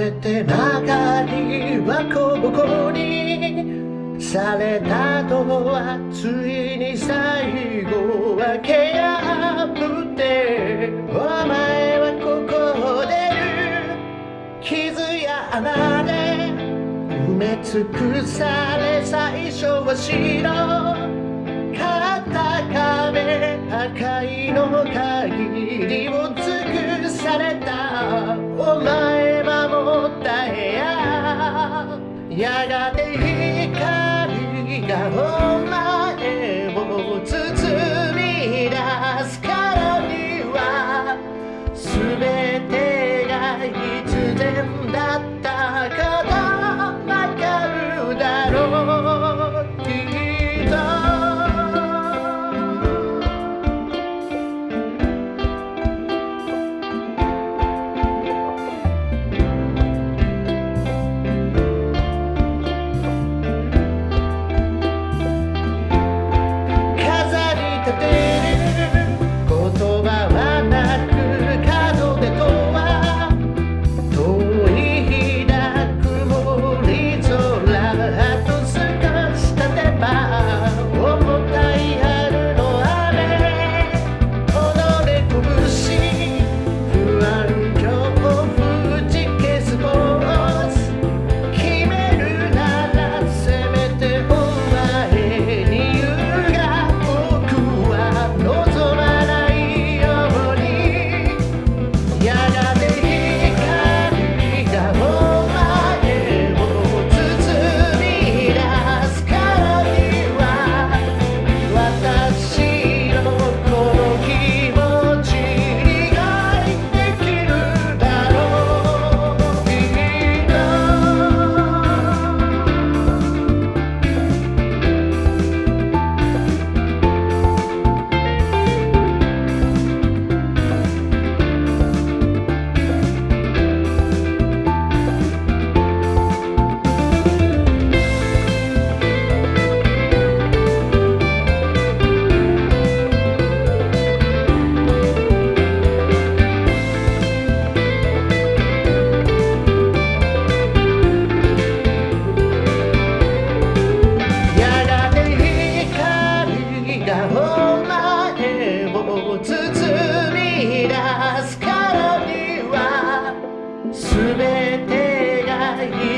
れて中にはこぼこにされたとはついに最後はけ破め尽くされ最初は白片壁破壊の限りを尽くされた。お前守った部屋やがて光がお前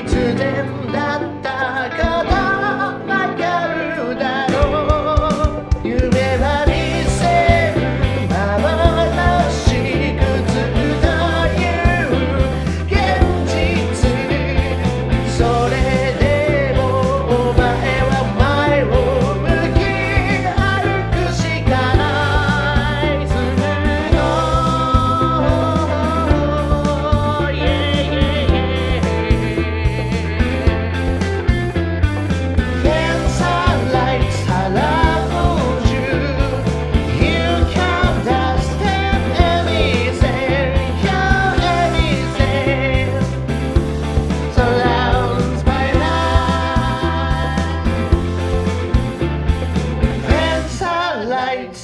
つ然だったか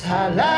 Salah.